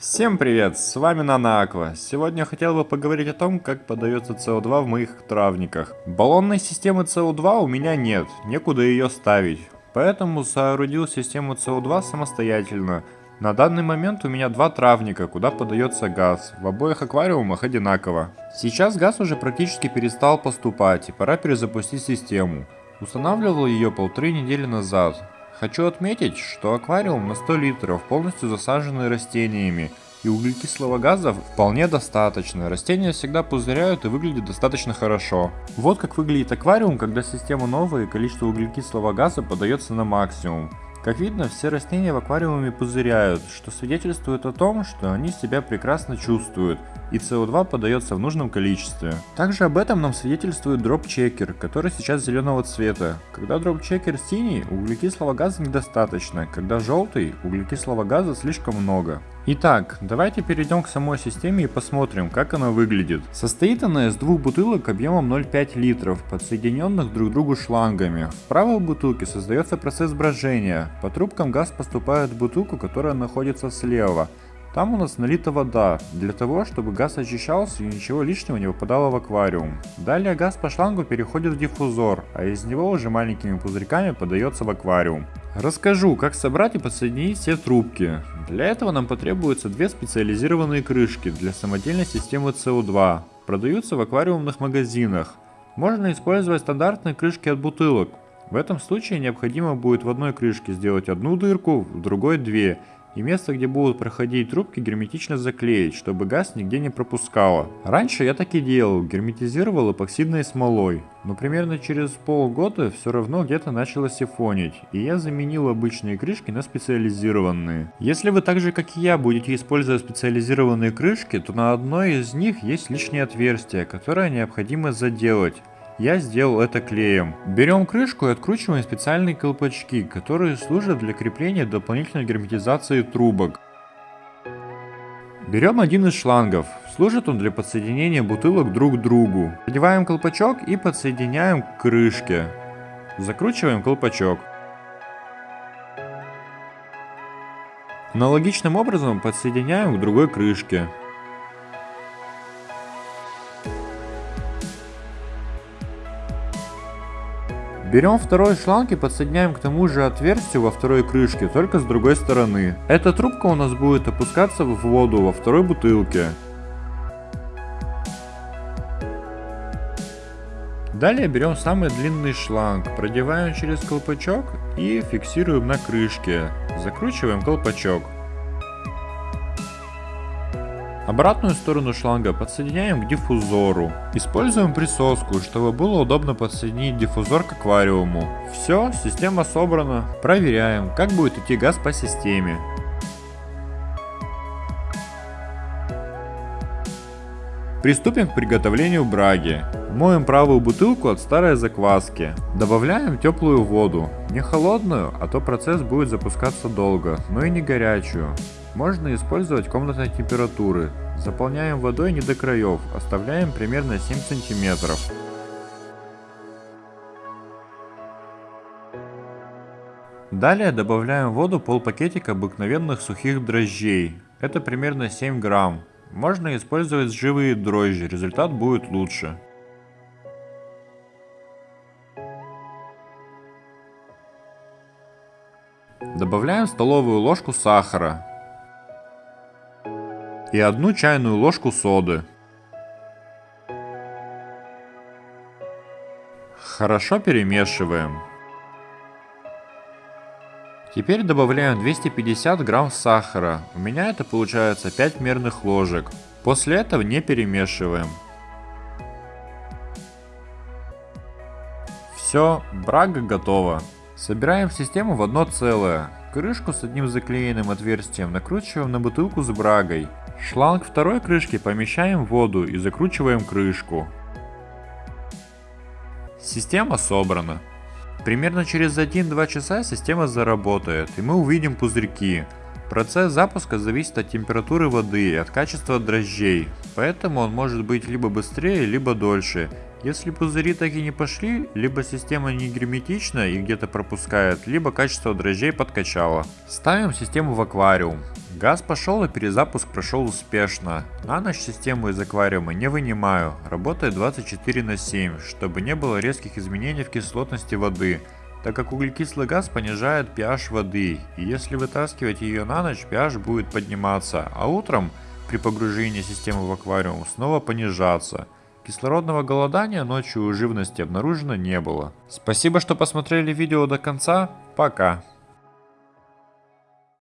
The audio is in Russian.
Всем привет, с вами Нана Аква. Сегодня хотел бы поговорить о том, как подается СО2 в моих травниках. Баллонной системы СО2 у меня нет, некуда ее ставить. Поэтому соорудил систему СО2 самостоятельно. На данный момент у меня два травника, куда подается газ. В обоих аквариумах одинаково. Сейчас газ уже практически перестал поступать и пора перезапустить систему. Устанавливал ее полторы недели назад. Хочу отметить, что аквариум на 100 литров полностью засаженный растениями, и углекислого газа вполне достаточно. Растения всегда пузыряют и выглядят достаточно хорошо. Вот как выглядит аквариум, когда система новая и количество углекислого газа подается на максимум. Как видно, все растения в аквариуме пузыряют, что свидетельствует о том, что они себя прекрасно чувствуют, и СО2 подается в нужном количестве. Также об этом нам свидетельствует дроп-чекер, который сейчас зеленого цвета. Когда дроп-чекер синий, углекислого газа недостаточно, когда желтый, углекислого газа слишком много. Итак, давайте перейдем к самой системе и посмотрим, как она выглядит. Состоит она из двух бутылок объемом 0,5 литров, подсоединенных друг к другу шлангами. В правой бутылке создается процесс брожения. По трубкам газ поступает в бутылку, которая находится слева. Там у нас налита вода, для того, чтобы газ очищался и ничего лишнего не выпадало в аквариум. Далее газ по шлангу переходит в диффузор, а из него уже маленькими пузырьками подается в аквариум. Расскажу, как собрать и подсоединить все трубки. Для этого нам потребуются две специализированные крышки для самодельной системы СО2. Продаются в аквариумных магазинах. Можно использовать стандартные крышки от бутылок. В этом случае необходимо будет в одной крышке сделать одну дырку, в другой две и место, где будут проходить трубки, герметично заклеить, чтобы газ нигде не пропускало. Раньше я так и делал, герметизировал эпоксидной смолой, но примерно через полгода все равно где-то начало сифонить, и я заменил обычные крышки на специализированные. Если вы так же как и я будете использовать специализированные крышки, то на одной из них есть лишнее отверстие, которое необходимо заделать. Я сделал это клеем. Берем крышку и откручиваем специальные колпачки, которые служат для крепления дополнительной герметизации трубок. Берем один из шлангов. Служит он для подсоединения бутылок друг к другу. Одеваем колпачок и подсоединяем к крышке. Закручиваем колпачок. Аналогичным образом подсоединяем к другой крышке. Берем второй шланг и подсоединяем к тому же отверстию во второй крышке, только с другой стороны. Эта трубка у нас будет опускаться в воду во второй бутылке. Далее берем самый длинный шланг, продеваем через колпачок и фиксируем на крышке. Закручиваем колпачок. Обратную сторону шланга подсоединяем к диффузору. Используем присоску, чтобы было удобно подсоединить диффузор к аквариуму. Все, система собрана. Проверяем, как будет идти газ по системе. Приступим к приготовлению браги. Моем правую бутылку от старой закваски. Добавляем теплую воду. Не холодную, а то процесс будет запускаться долго, но и не горячую. Можно использовать комнатной температуры. Заполняем водой не до краев, оставляем примерно 7 сантиметров. Далее добавляем в воду полпакетика обыкновенных сухих дрожжей. Это примерно 7 грамм. Можно использовать живые дрожжи, результат будет лучше. Добавляем столовую ложку сахара и одну чайную ложку соды. Хорошо перемешиваем. Теперь добавляем 250 грамм сахара. У меня это получается 5 мерных ложек. После этого не перемешиваем. Все, брага готова. Собираем систему в одно целое. Крышку с одним заклеенным отверстием накручиваем на бутылку с брагой. Шланг второй крышки помещаем в воду и закручиваем крышку. Система собрана. Примерно через 1-2 часа система заработает и мы увидим пузырьки. Процесс запуска зависит от температуры воды и от качества дрожжей, поэтому он может быть либо быстрее, либо дольше. Если пузыри так и не пошли, либо система не герметична и где-то пропускает, либо качество дрожжей подкачало. Ставим систему в аквариум. Газ пошел и перезапуск прошел успешно. На ночь систему из аквариума не вынимаю, работает 24 на 7, чтобы не было резких изменений в кислотности воды, так как углекислый газ понижает pH воды, и если вытаскивать ее на ночь, pH будет подниматься, а утром при погружении системы в аквариум снова понижаться. Кислородного голодания ночью у живности обнаружено не было. Спасибо, что посмотрели видео до конца. Пока.